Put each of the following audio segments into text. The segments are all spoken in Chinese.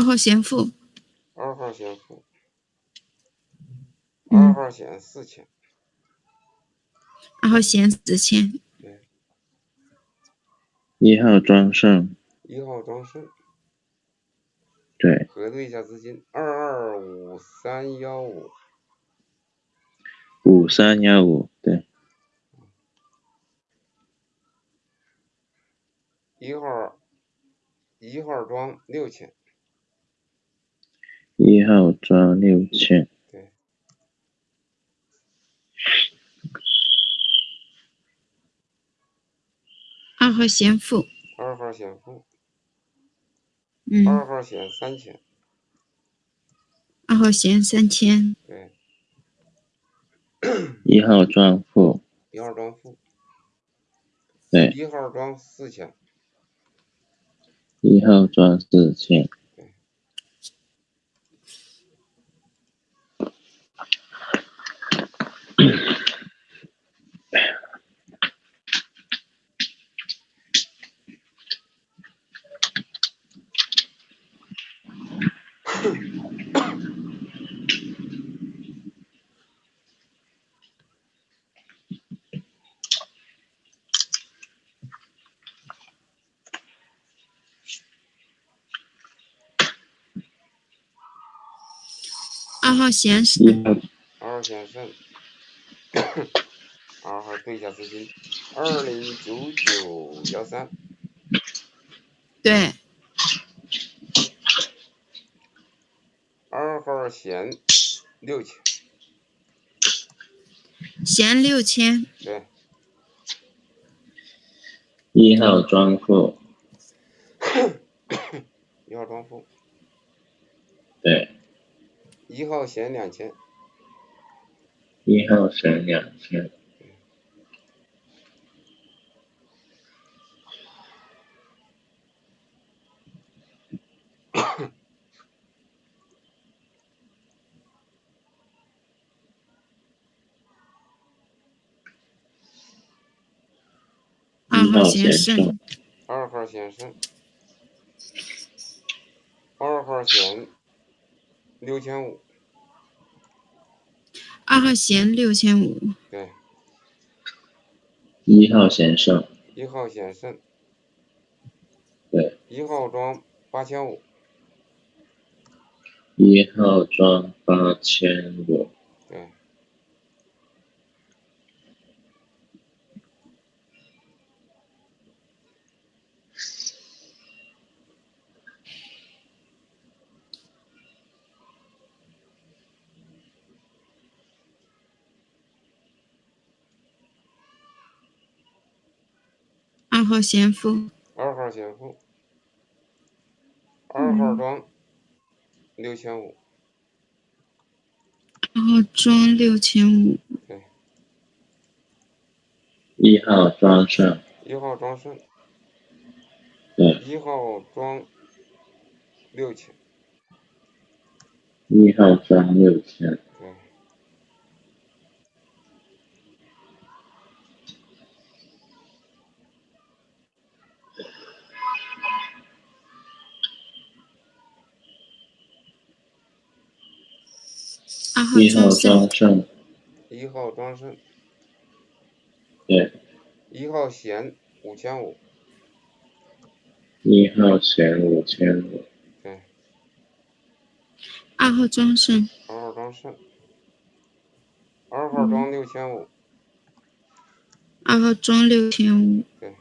二号险负，二号险负，嗯。二号先四千，二号先四千，对，一号装胜，一号装胜，对，核对一下资金，二二五三幺五，五三幺五，对，一号一号装六千，一号抓六千，对，二号先付，二号险负，嗯，二号险三千，二号险三千，对，一号装付，一号装负，对，一号装四千，一号装四千，号险一是二号险胜，二号对一下资金，二零九九幺三，对，二号险六千，险六千，对，一号庄负，一号庄负，对，一号险两千，一号省两千，二号险险胜胜，，二号险胜，二号险六千五，二号弦六千五，对，一号弦胜，一号弦胜，对，一号装八千五，一号装八千五，二号险负，二号险负，二号装六千五，二号装六千五，对，一号庄胜，一号庄胜，对，一号装六千，一号装六千，对，二号一号庄胜，一号庄胜，对，一号险五千五，一号险五千五，对，二号庄胜，二号庄胜，二号装六千五，二号装六千五，对，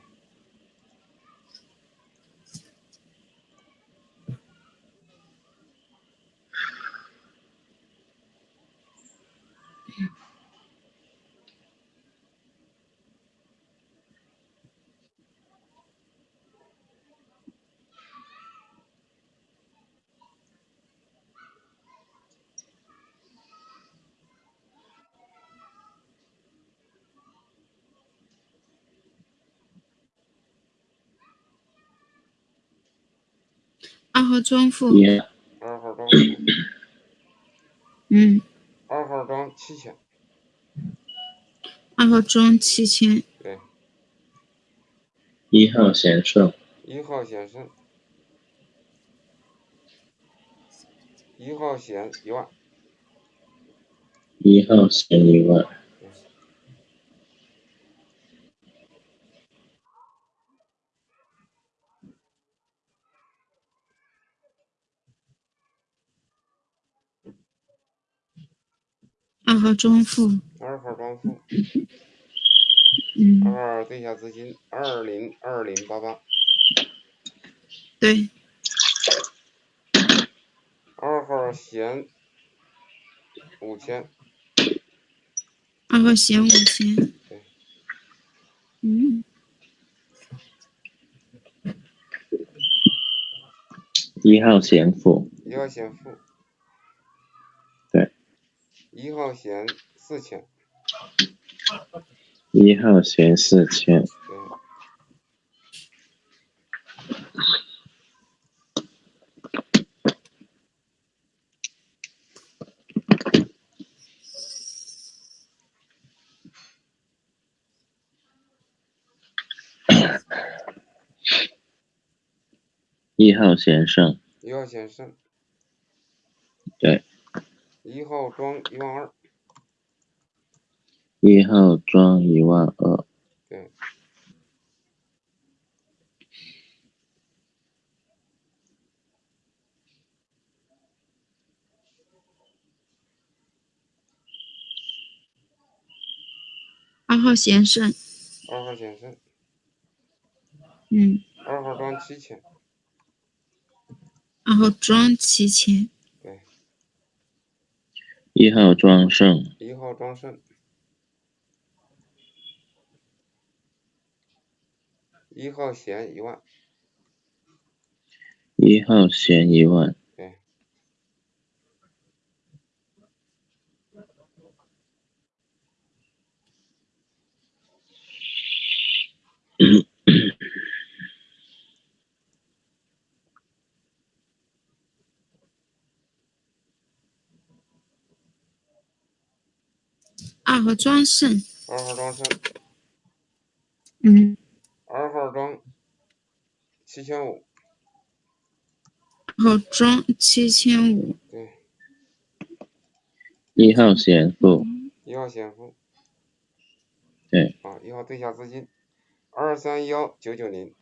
二号庄负，一二号庄嗯，二号庄七千，二号庄七千，对，一号显胜，一号显胜，一号险一万，一号险一万，二号庄付，二号庄付，嗯，二号对下资金二零二零八八，对，二号闲五千，二号闲五千。对，嗯，一号险付，一号险付，对，一号弦四千，一号弦四千，对，一号弦胜，一号弦胜，对，一号装一万二，一号装一万二，对，二号险胜，二号险胜，嗯，二号装七千，二号装七千，对，一号庄胜，一号庄胜，一号险一万，一号险一万，对，二号庄胜，二号庄胜，嗯，二号庄七千五，二号庄七千五，对，一号显付，一号显付，对，啊，一号对下资金。二三幺九九零，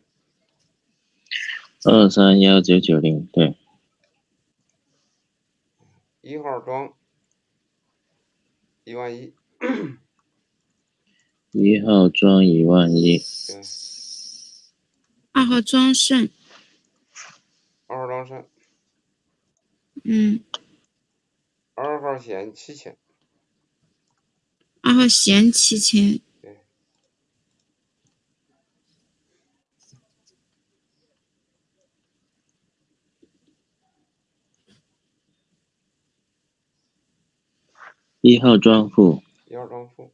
二三幺九九零，对，一号庄一万一，一号庄一万一，二号庄胜，二号庄胜，嗯，二号险七千，二号险七千，对，一号庄付，一号庄付，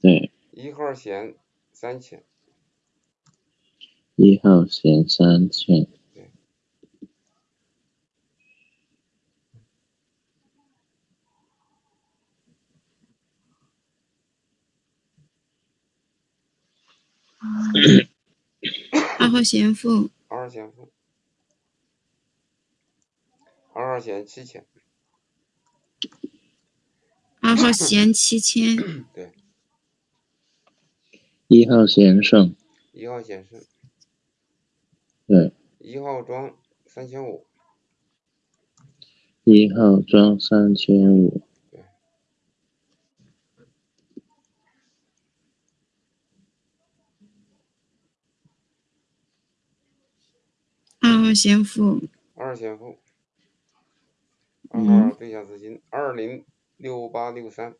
对，一号险三千，一号险三千，对。二号险付，二号险付，二号险七千，二号险七千，对，一号险胜，一号险胜，对，一号装三千五，一号装三千五，二号险付，二号险付，二号对下资金。二零六八六三，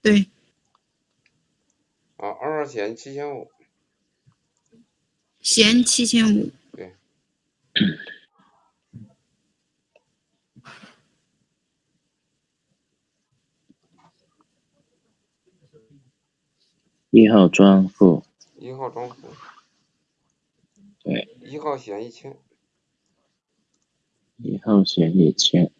对，啊，二号险七千五，险七千五，对，一号庄付，一号庄付，对，一号险一千，一号险一千，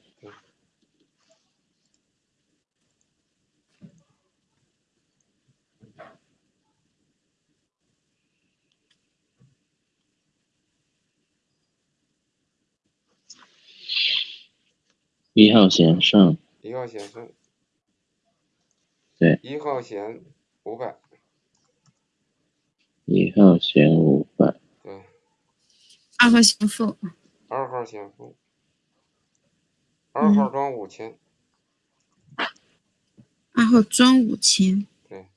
一号线上，一号线上，对，一号线五百，一号线五百，对，二号线负，二号线负，二号装五千，二号装五千，对，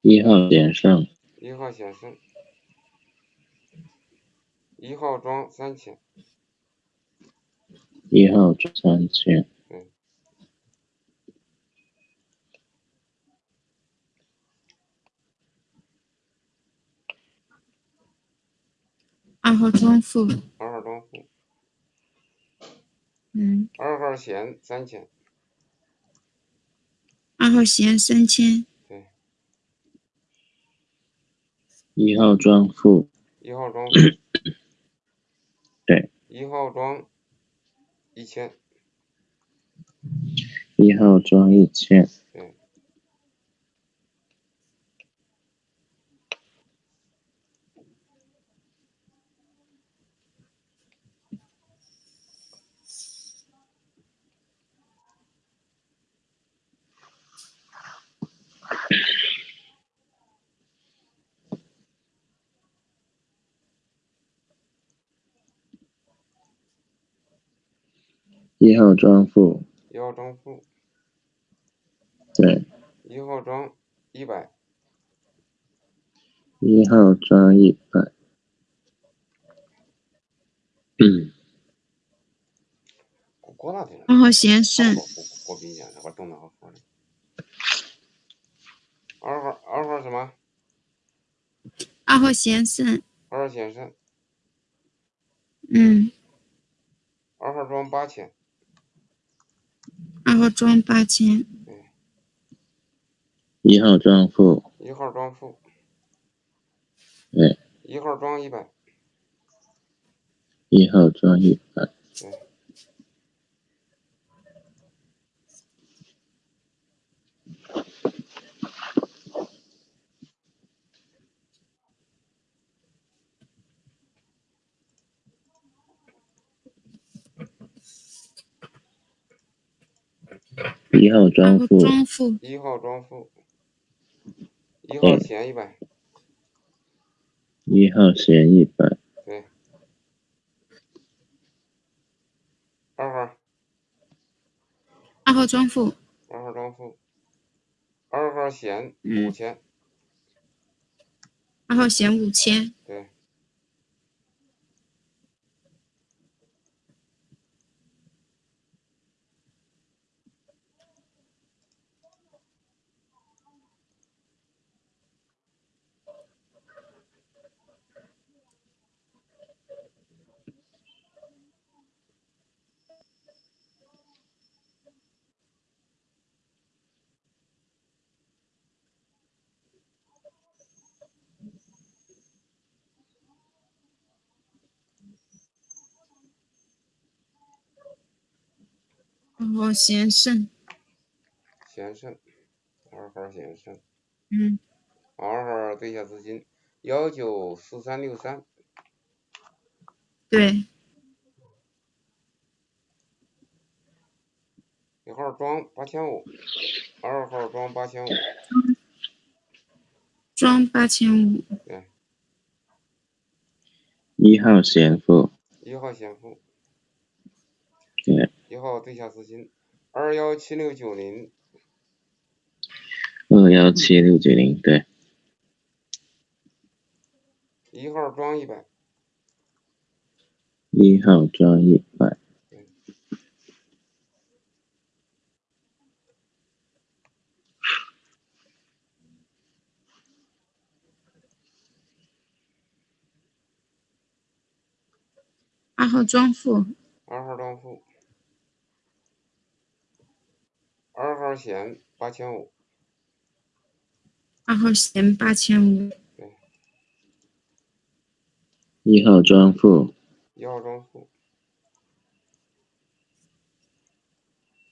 一号线上，一号线上，一号庄三千，一号庄三千，对，二号庄负，二号庄负，嗯，二号线三千，二号线三千，对，一号庄负，一号庄负，对，一号装一千，一号装一千，对，一号庄负，一号庄负，对，一号庄一百，一号庄一百，嗯，二号线胜，过过过比年了，我等那个号呢。二号二号什么？二号先生，二号先生，嗯，二号装八千，二号庄八千，一号庄负，一号庄负，对，一号庄一百，一号庄一百，对，一号二号庄负，庄负，一号装付，一号对闲一百，一号闲一百，对，二号二号装付，二号装付，二号闲嗯。五千，二号线五千，对，二号线胜，先生，二号先生，嗯，二号对下资金幺九四三六三，对，一号装八千五，二号装八千五，装八千五，对，一号先付，一号先付，对，一号对下资金二幺七六九零，二幺七六九零，对，一号装一百，一号装一百，二号装负，二号装负，二号线八千五，二号线八千五，一号庄负，一号庄负，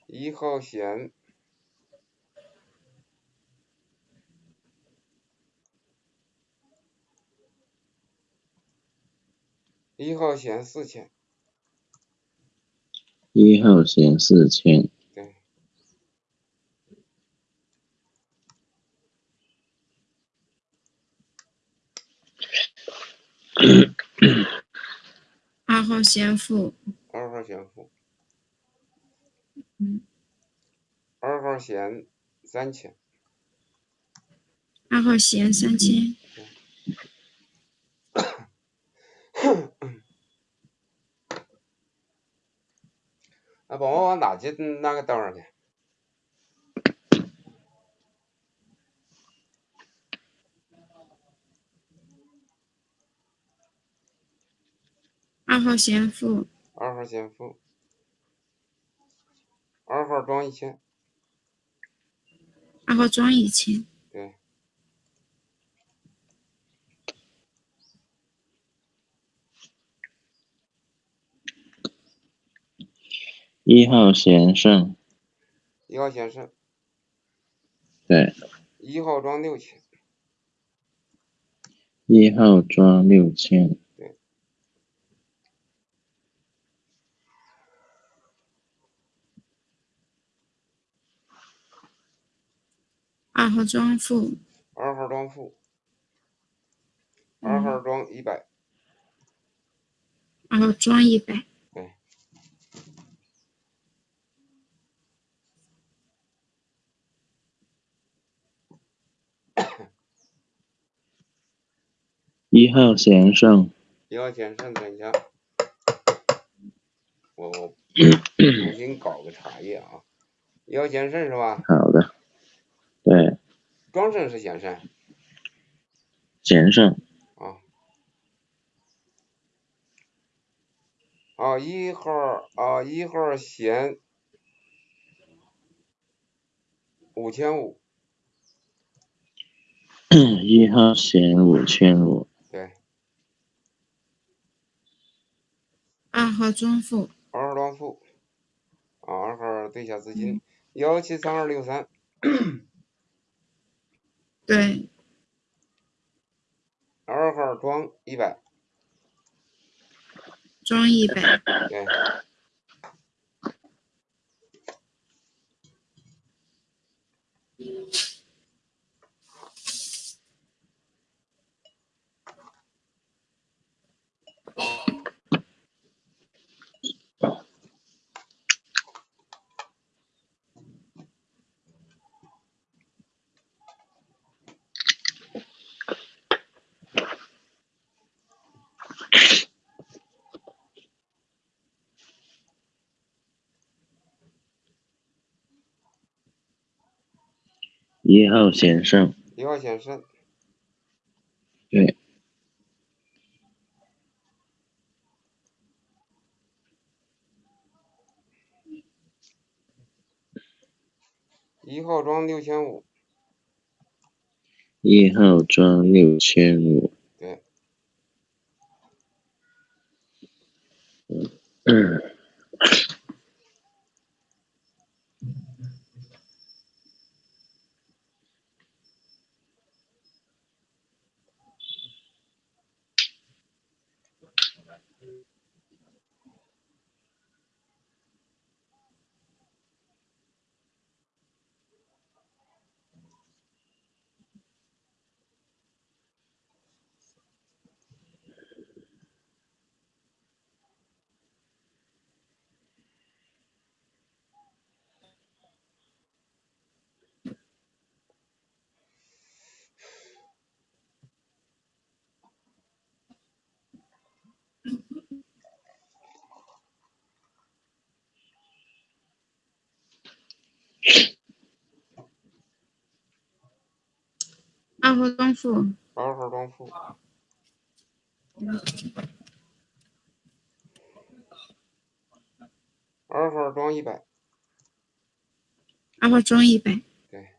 一号线一号线四千，一号线四千，对，二号先付，二号先付，嗯，二号先三千，二号先三千，那，帮我往哪进那个道上去？二号先付，二号先付，二号装一千，二号装一千，对，一号险胜，一号险胜，对，一号装六千，一号装六千，二号装负，二号装负，二号装一百，二号装一百，对，一号险胜，一号险胜，等一下，我我 重新搞个茶叶啊，一号险胜是吧？好的，对，庄胜是险胜险胜，啊。啊，一号啊，一号险五千五，一号险五千五，对，二号装负，二号装负，啊，二号对下资金幺七三二六三，对，二号装一百，装一百，对，一号险胜，一号险胜，对，一号装六千五，一号装六千五，对，嗯，二号装负，二号装负，二号装一百，二号装一百，对，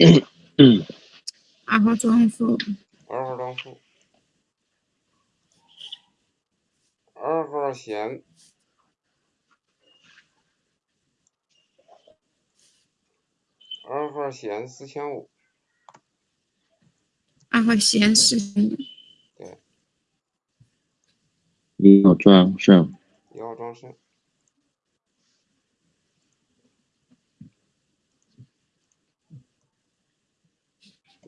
嗯二号装束。二号装束。二号线二号线四千五。二号线四千五。对。一号装上一号装上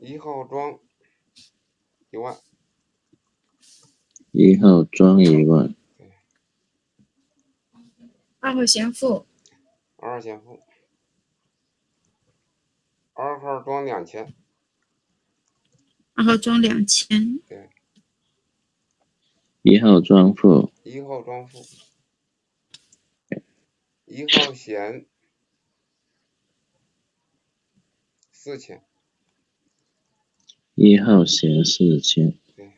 一号装一万，一号装一万，二号先付，二号先付，二号装两千，二号装两千，对，一号装付，一号装付，一号咸四千，一号显示器对，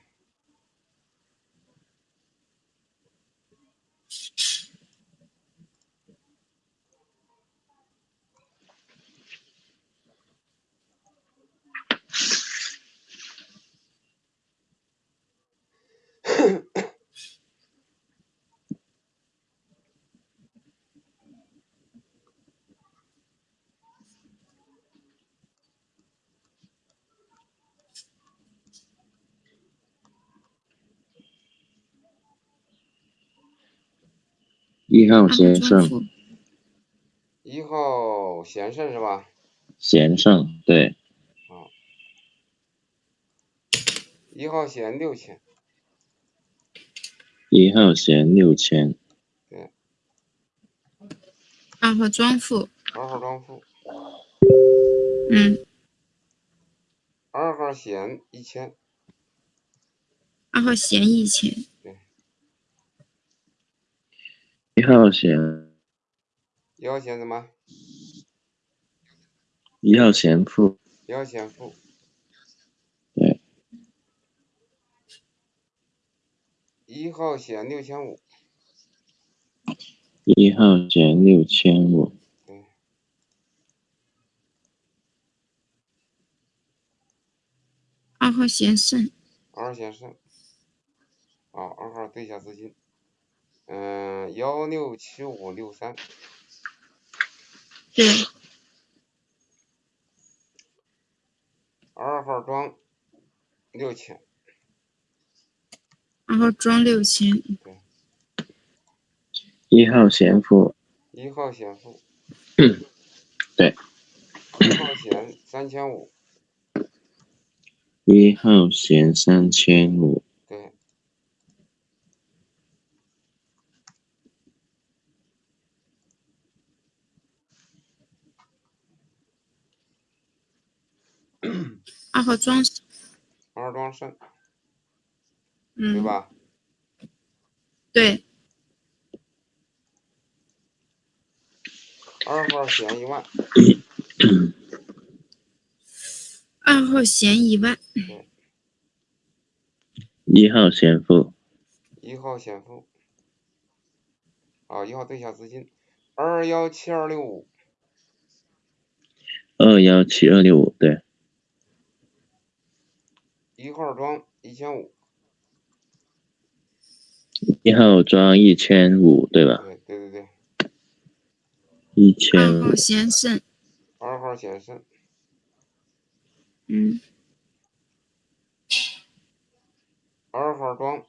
一号先生，一号咸胜是吧？贤胜，对，啊，一号咸六千，一号咸六千，对。二号庄富，二号庄富，嗯，二号咸一千，二号咸一千，一号咸，一号咸什么？一号咸负，一号咸负，对，一号险六千五，一号险六千五，对，二号险胜，二号险胜，啊，二号对一下资金，嗯，幺六七五六三，对，二号庄六千，二号庄六千，一号咸负，一号咸负，对，一号咸三千五，一号咸三千五，对，二号庄，二号庄胜，嗯，对吧？对，二号咸一万，二号咸一万，一号咸负，一号咸负，啊，一号对一下资金，二幺七二六五，二幺七二六五，对，一号装一千五，一号装一千五，对吧？对对对对，一千五二号，咸胜，二号先生，嗯，二号装，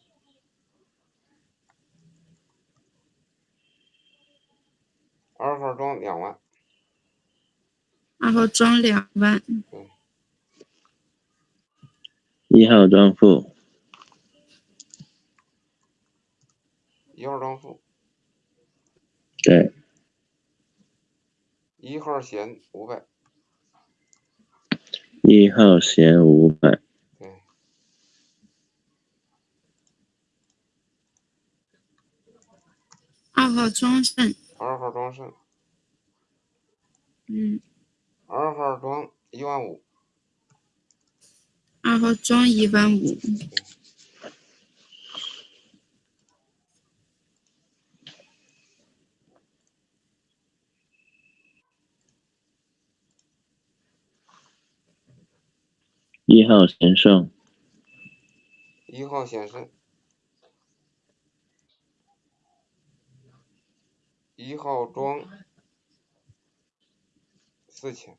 二号装两万，二号装两万，一号庄负，一号庄负，对，一号咸五百，一号咸五百，对，二号庄胜，二号庄胜，嗯，二号庄一万五，二号装一万五，一号咸胜，一号咸胜，一号庄四千，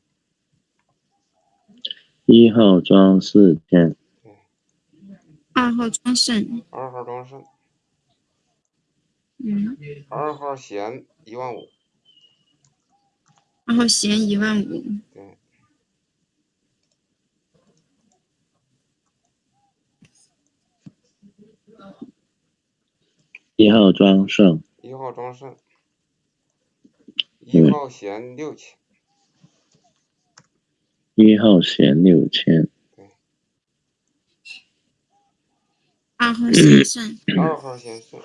一号庄四千，二号庄胜，二号庄胜，嗯，二号弦一万五，二号弦一万五，对，一号庄胜，一号庄胜，一号弦六千，一号闲六千，二号闲胜，二号闲胜，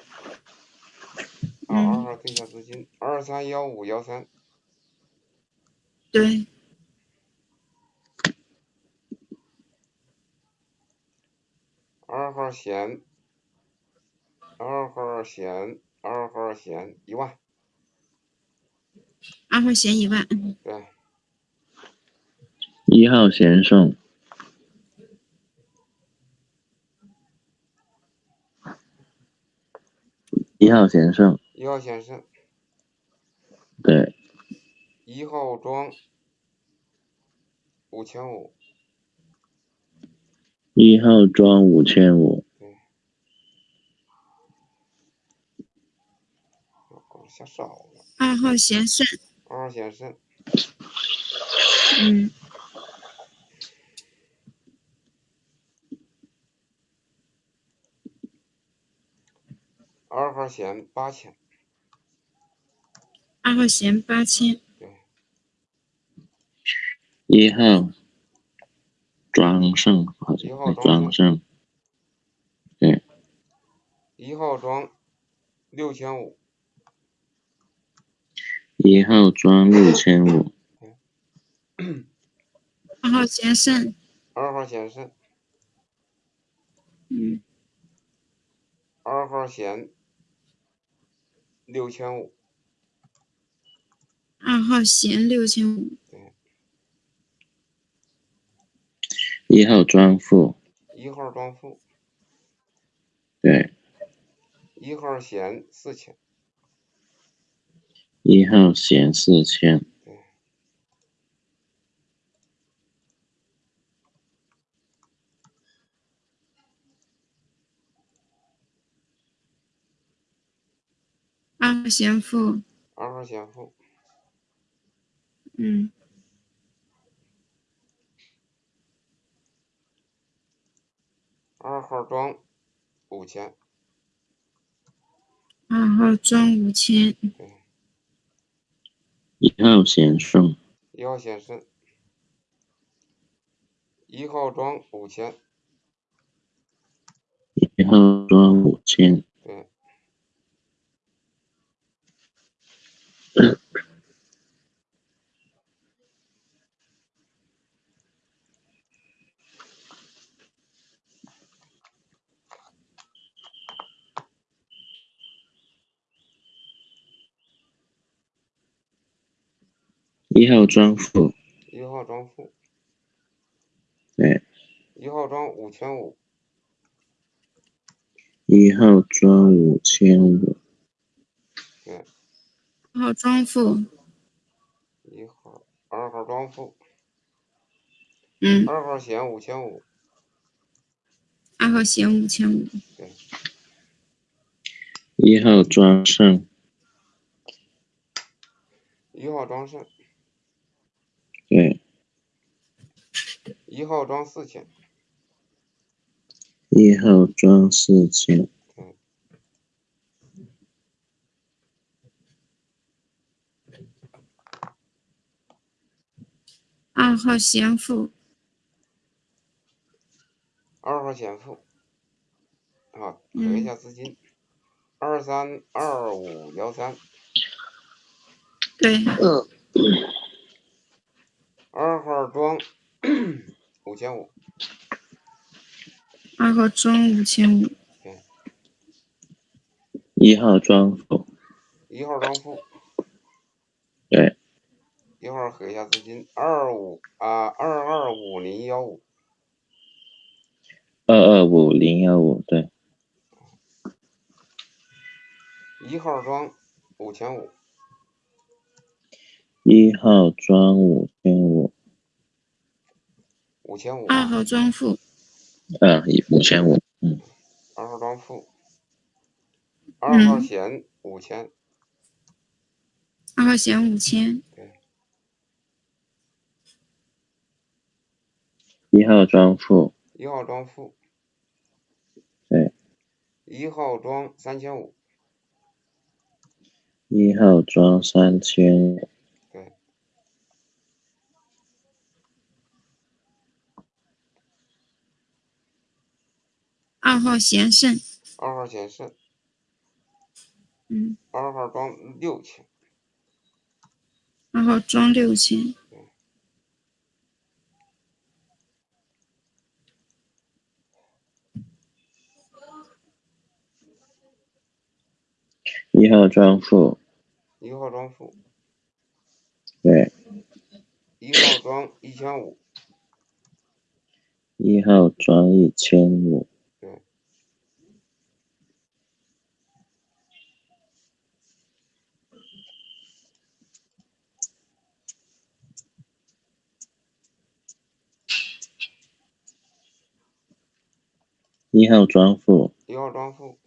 啊，二号对下资金，二三幺五幺三，对，二号闲，二号闲，二号闲一万，二号闲一万，对，一号闲胜，一号闲胜，一号闲胜，对，一号装五千五，一号装五千五，我下少了，二号闲胜，二号闲胜，嗯，二号线八千，二号线八千，对，一号庄胜，好一像是号庄庄胜，对，一号庄六千五，一号庄六千五，二号线胜，二号线胜，嗯，二号闲六千五，二号线六千五，一号装户，一号装户，对，一号线四千，一号线四千，二号先付，二号先付，嗯，二号庄五千，二号庄五千，一号闲胜，一号闲胜，一号庄五千，一号庄五千，对，一号庄富，一号庄富，对，一号庄五千五，一号庄五千五，对，二号装富，一号二号装富，嗯，二号险五千五，二号险五千五，对，一号装胜，一号装胜，对，一号装四千，一号装四千，二号闲富，二号闲富，啊，等一下资金，二三二五幺三，对，二号庄五千五，二号庄五千五，一号庄富，一号庄付，对，一会儿核一下资金，二五啊二二五零幺五，二二五零幺五，对，一号庄五千五，一号装五千五，五千五。二号装负，嗯，一五千五，嗯，二号装负，二号闲五千，二号闲五千，一号装负，一号装负，对，一号装三千五，一号装三千，对，二号闲胜，二号闲胜，嗯，二号装六千，二号装六千，一号装负，一号装负，对，一号装一千五，一号装一千五，对，一号装负，一号装负，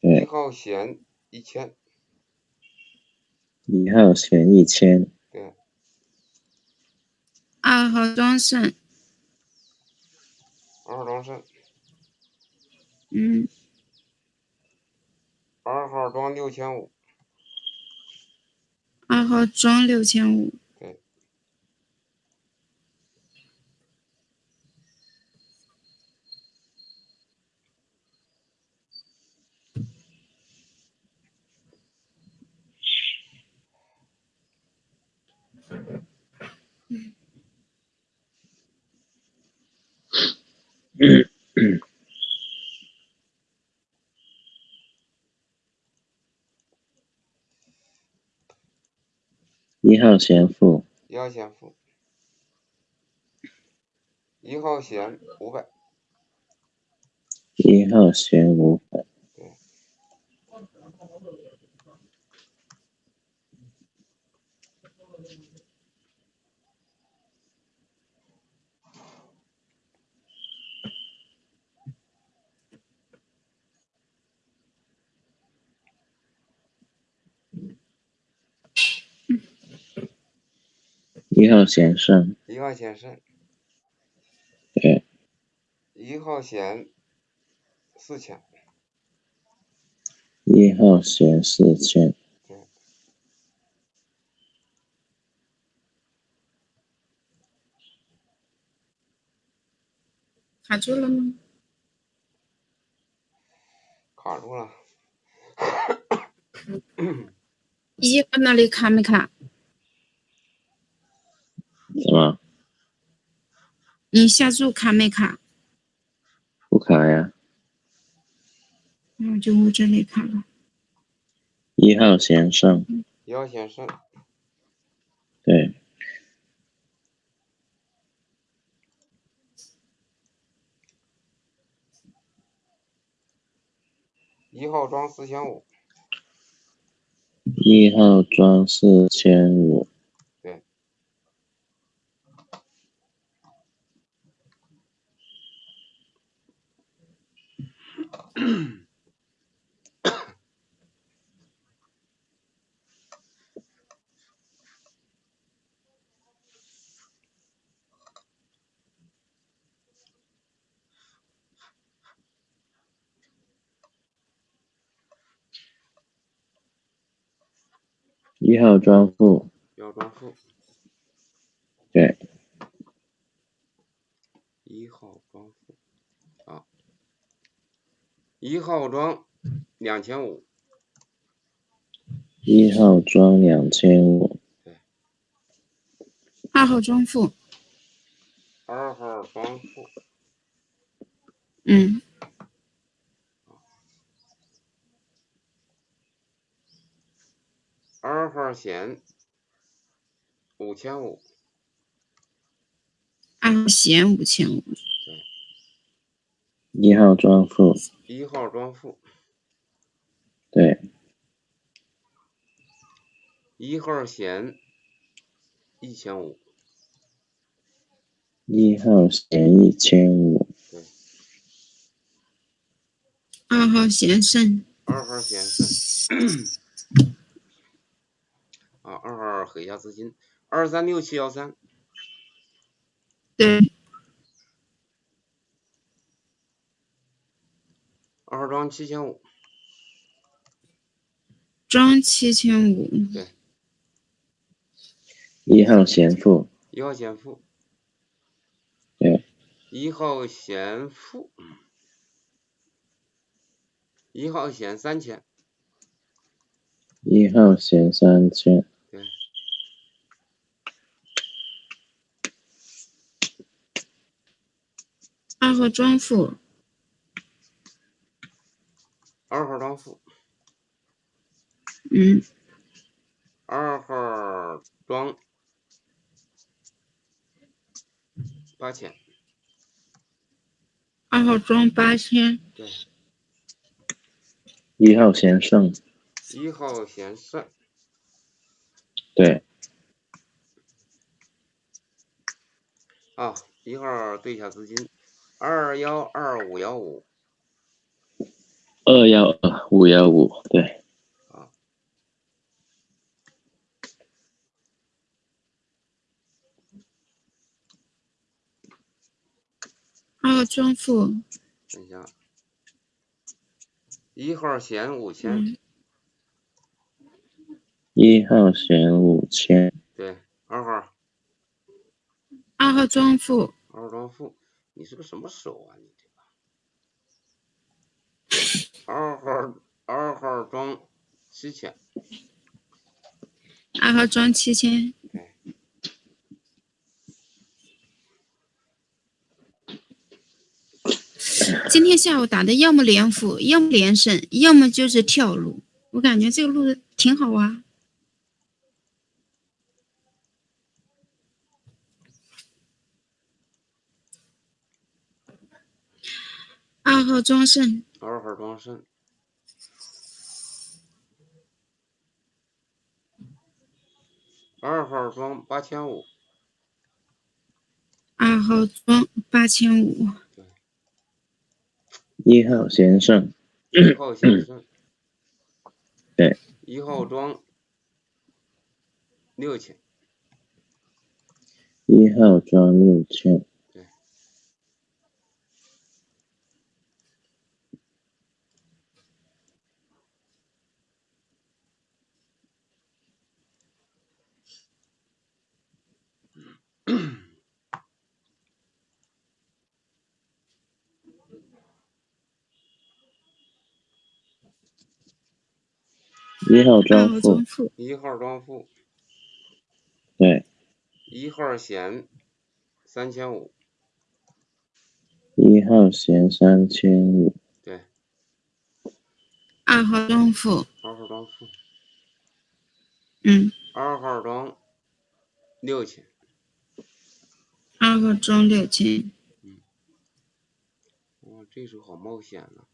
一，号闲一千，一号闲一千，对，二号装胜，二号装胜，嗯，二号装六千五，二号装六千五，一号闲负，一号闲负，一号弦五百，一号弦五百，一号闲胜，一号闲胜，对，一号闲四千，一号闲四千，卡住了吗？卡住了，一号那里卡没卡？什么？你下注卡没卡？不卡呀？那我，就我这里卡了。一号先上，一号先上，对，一号装四千五，一号装四千五，一号装负，一号装负，对，一号装负，啊，一号装两千五，一号装两千五，二号装付，二号装付，嗯，二号闲五千五，二号闲五千五，一号装负，一号装负，对，一号闲一千五，一号闲一千五，对，二号闲胜，二号闲胜，啊，二号黑下资金，二三六七幺三，对，二号庄七千五，庄七千五，对，一号闲富，一号闲富，对，一号闲富，一号先三千，一号先三千，对，二号庄富，二号庄富，嗯，二号庄八千，二号庄八千，对，一号先胜，一号先胜，对，啊，一号对一下资金，二幺二五幺五，二幺二五幺五，对，二号庄富，等一下，一号闲五千，嗯，一号闲五千，对，二号。二号庄富，二号庄富，你是个什么手啊你？这个？二号二号庄七千，二号庄七千，今天下午打的要么连负，要么连胜，要么就是跳路，我感觉这个路子挺好啊。二号庄胜，二号庄胜，二号庄八千五，二号庄八千五，一号闲胜，一号先生，对，一号庄六千，一号庄六千，一号二庄富号庄，富，一号庄富，对，一号闲三千五，一号闲三千五，对，二号庄富，二号庄富，嗯，二号庄六千，二号庄六千，哇，这手好冒险呐、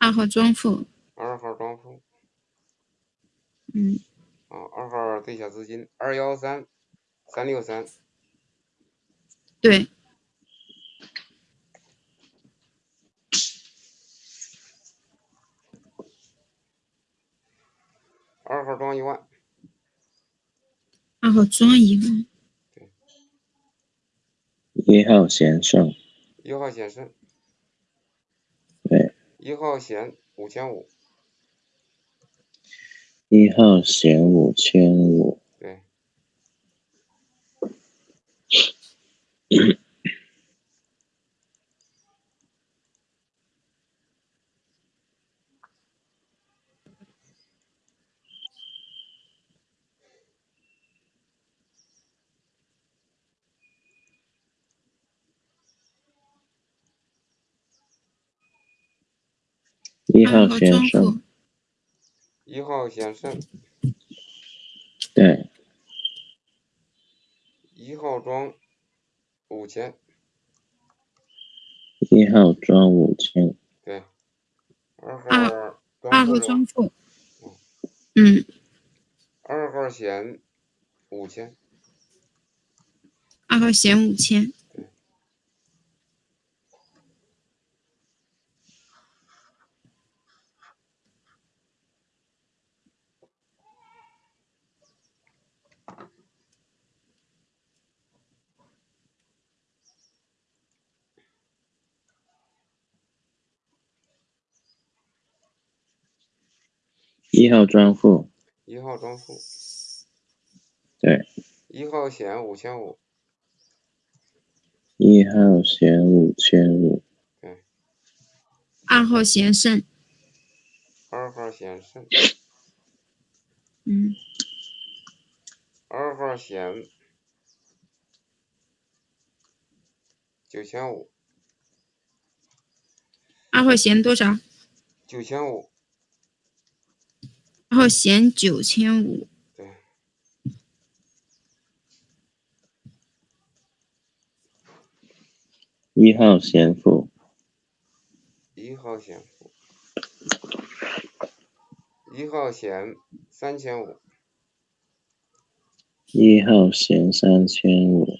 二号庄富，二号庄富，嗯，啊，二号对下资金二幺三三六三，对，二号装一万，二号装一万，一号闲胜，一号显胜，对，一号险五千五，一号险五千五。一号先生。一号先生，对，一号装五千，一号装五千，对，二号二庄户是吧二号庄？户，嗯，二号险五千，二号险五千，一号专户，一号专户，对，一号险五千五，一号险五千五，对二号险胜，二号险胜，嗯，二号险九千五，二号险多少？九千五，二号闲九千五，对，一号闲富，一号闲富，一号弦三千五，一号弦三千五，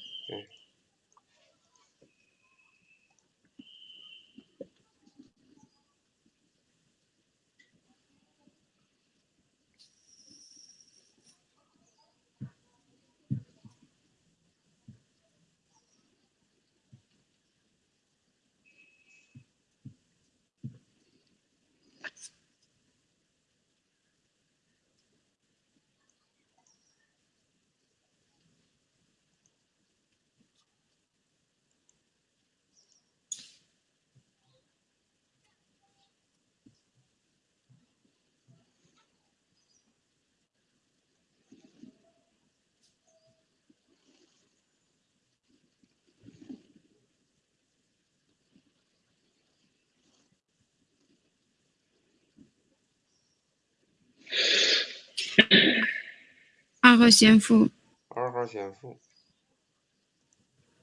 二号闲富，二号闲富，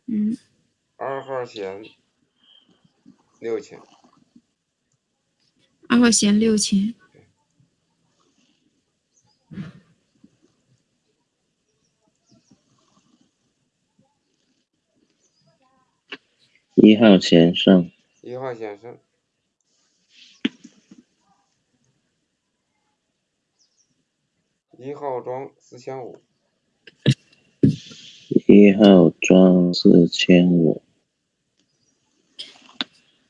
嗯，二号先六千，二号先六千，一号先上，一号先生，一号装四千五，一号装四千五，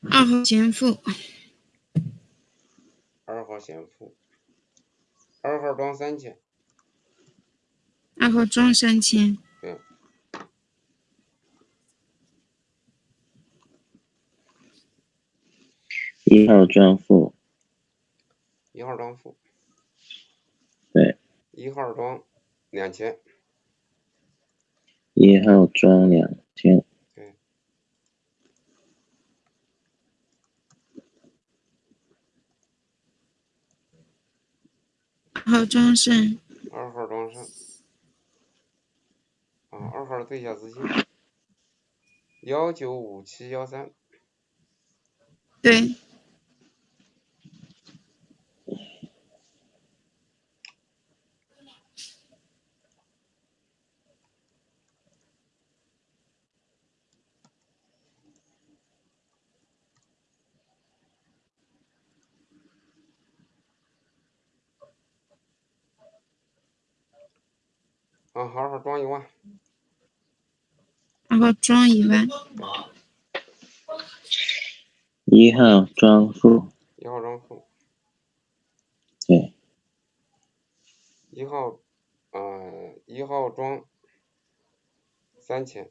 二号先付，二号先付，二号装三千，二号装三千，对，一号装付，一号装富，对，一号装两千，一号装两千，对，二号庄胜，二号装上，啊，二号对一下资金，幺九五七幺三，对，啊，二号庄一万，二号装一万，一号装数，一号装数，对，一号，呃，一号装三千，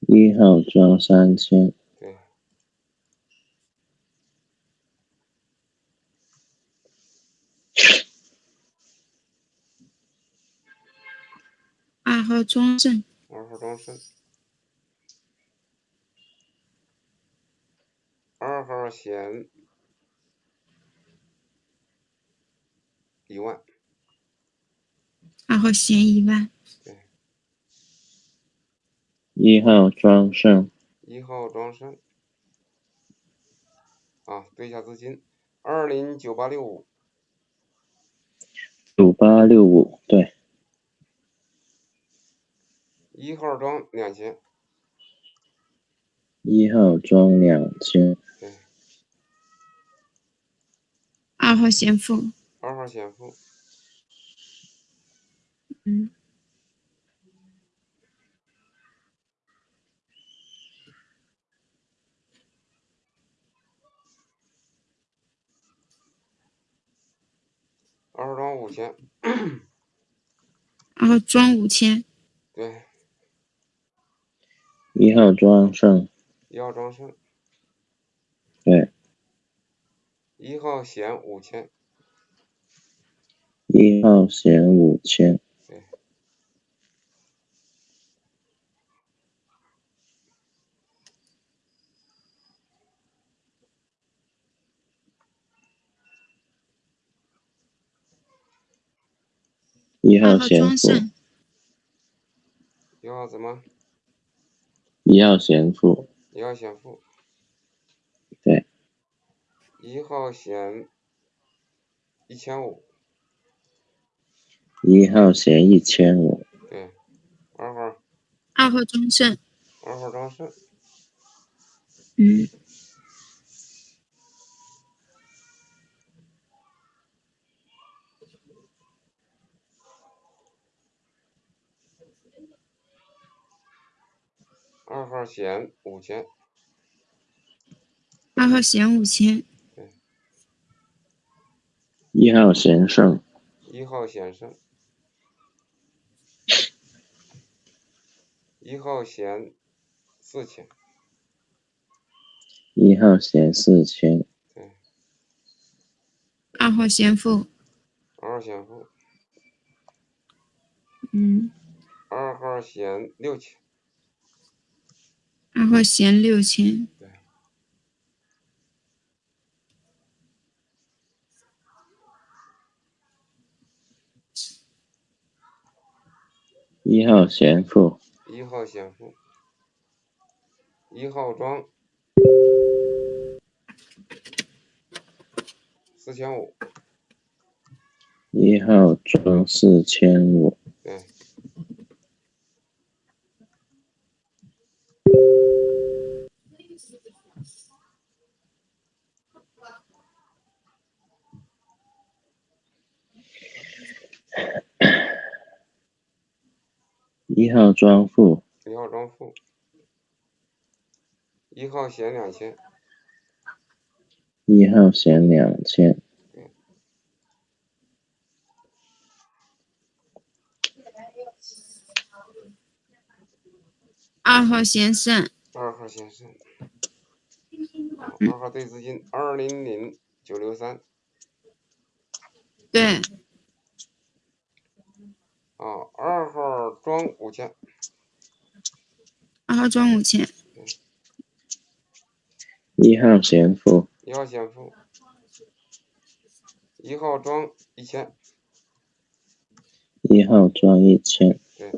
一号装三千，二号庄胜。二号庄胜。二号线一万。二号线一万。一号庄胜。一号庄胜。啊，对一下资金，二零九八六五。九八六五。一号装两千。一号装两千。对。二号先付。二号先付。嗯。二号装五千。二号装五千。对。一号庄胜。一号庄胜。对。一号险五千。一号险五千。对。一号险五。一号怎么？一号险付。一号险付。对。一号险一千五。一号险一千五。对。二号。二号中胜。二号中胜。嗯。二号险五千。二号险五千。对。一号险胜。一号险胜。一号险四千。一号险四千。对。二号先付。二号先付。嗯。二号险六千。二号险六千。对。一号险付。一号险付。一号庄。四千五。一号装四千五。对。一号庄户。一号庄户。一号险两千。一号险两千。二号先生。二号先生。二号对资金二零零九六三。对。啊，二号装五千。二号装五千。一号先付。一号先付。一号装一千。一号装一千。对。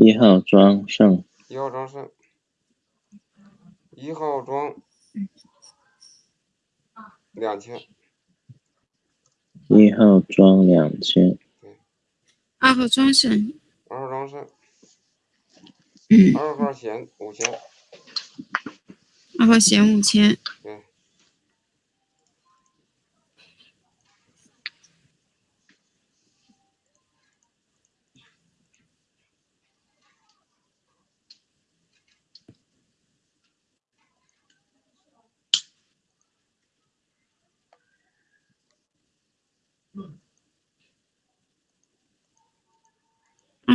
一号庄胜。一号庄胜。一号庄两千。一号庄两千。二号庄胜。二号庄胜。嗯。二号险五千。二号险五千。对。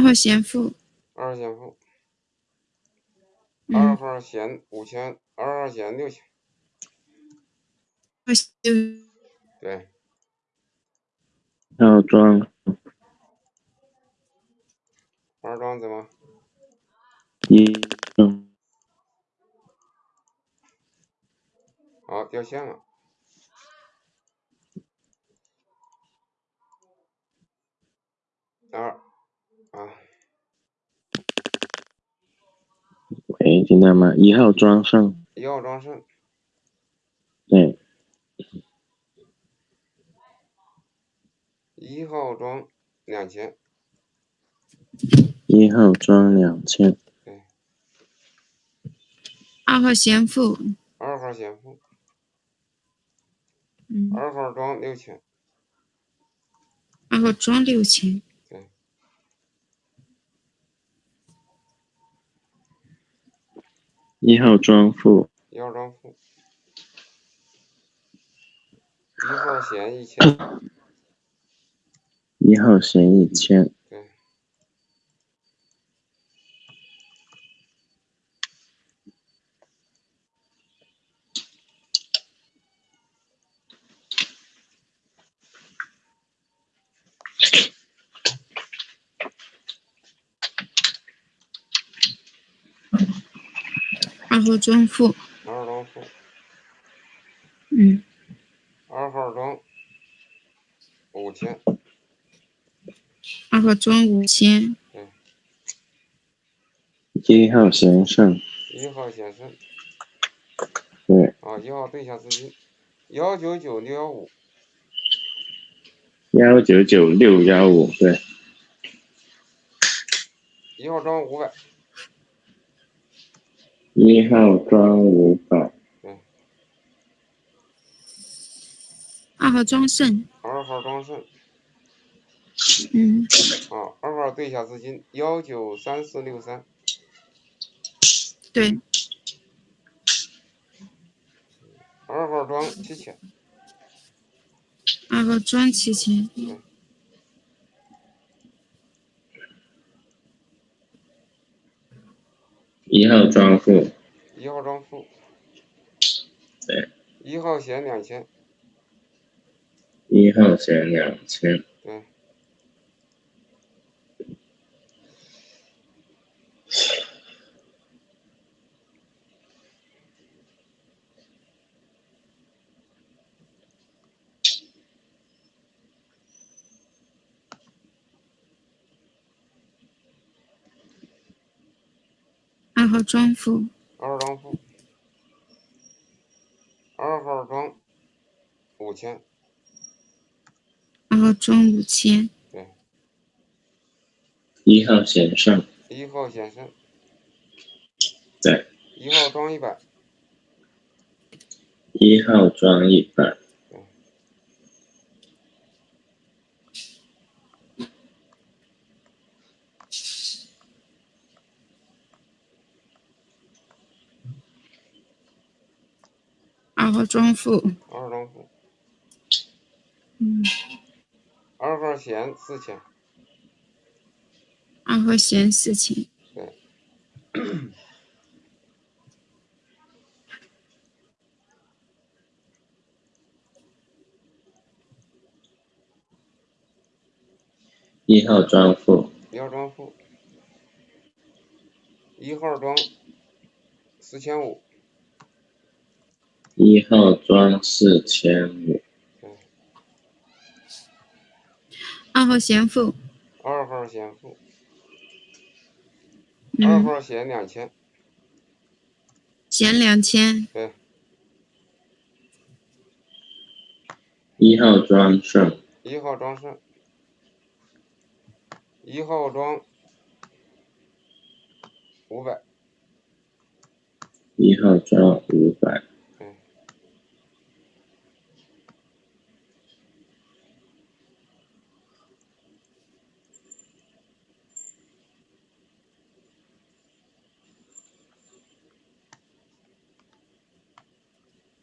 号先付。二号险付。嗯二号险五千，二号险六千。对。一号庄。庄怎么？一嗯好，掉线了。二啊，喂，听到吗？一号庄胜，一号庄胜，对，一号庄两千，一号庄两千，二号闲富，二号显富，嗯，二号庄六千，二号庄六千，一号庄户，一号庄富，一号闲一千，一号闲一千，对，二号庄富，二号庄富，嗯，二号庄五千，二号庄五千，一号先生，一号先生，对，啊，一号对下资金，幺九九六幺五，幺九九六幺五，对，一号庄五百，一号装五百，二号庄胜，二号庄胜，嗯，啊，二号对一下资金幺九三四六三，对，二号装七千，二号庄七千，一号装户，一号装户，对，一号险两千，一号险两千，对，号庄富，二号庄富，二号庄五千，二号庄五千，对，一号闲胜，一号显胜，对，一号庄一百，一号庄一百，二号庄富，二号庄富，嗯，二号弦四千，二号弦四千，一号庄负，一号庄富，一号庄四千五，一号庄四千五，二号闲富，二号显富，二嗯，号闲两千，闲两千，对，一号庄胜，一号庄胜，一号庄五百，一号庄五百，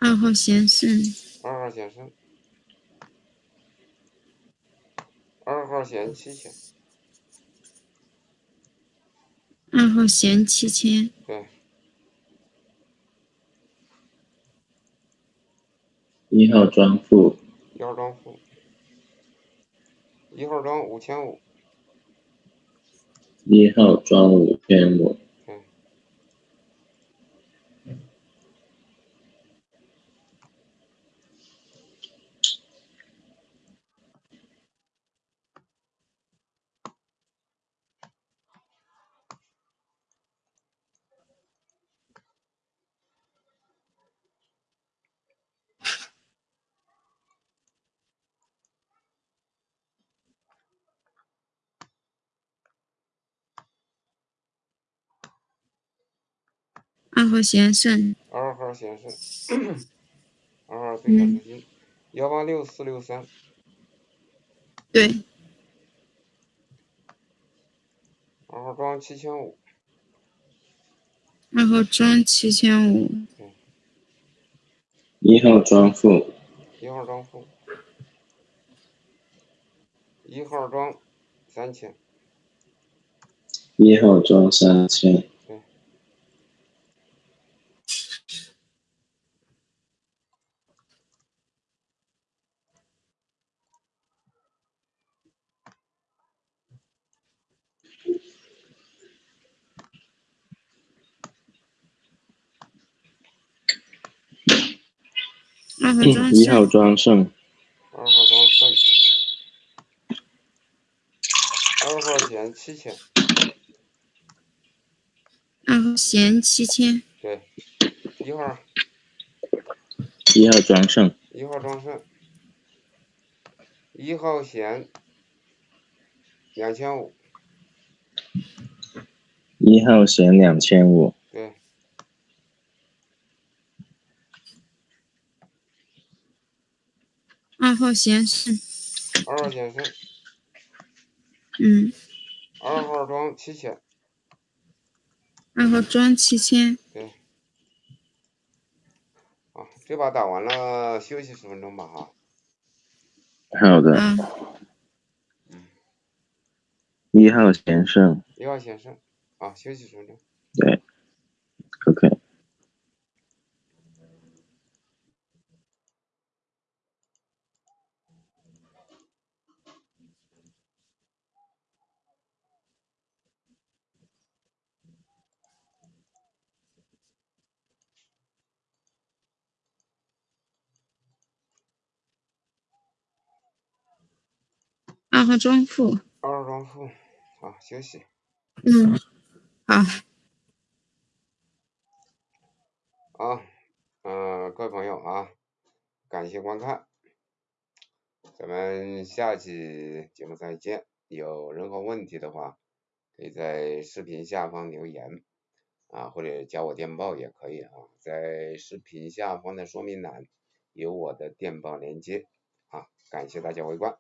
二号先生，二号显胜，二号闲七千，二号闲七千，对，一号庄负，一号庄富，一号庄五千五，一号装五千五，对，二号险胜，二号险胜，二号对下资金，幺八六四六三，对，二号装七千五，二号庄七千五，一号装负，一号装负，一号装三千，一号装三千，二号庄一号胜，装胜，二号庄胜，二号险七千，二号险七千，对，一号。一号装胜，一号庄胜，一号险两千五，一号险两千五，对，二号显示，二号显示，嗯，二号庄七千，二号庄七千，对。啊，这把打完了，休息十分钟吧哈。好的，啊，一号先生，一号先生，啊，休息十分钟。对，OK。二号庄负，二号庄负，啊，休息。嗯，好，啊，嗯、各位朋友啊，感谢观看，咱们下期节目再见。有任何问题的话，可以在视频下方留言啊，或者加我电报也可以啊，在视频下方的说明栏有我的电报连接啊，感谢大家围观。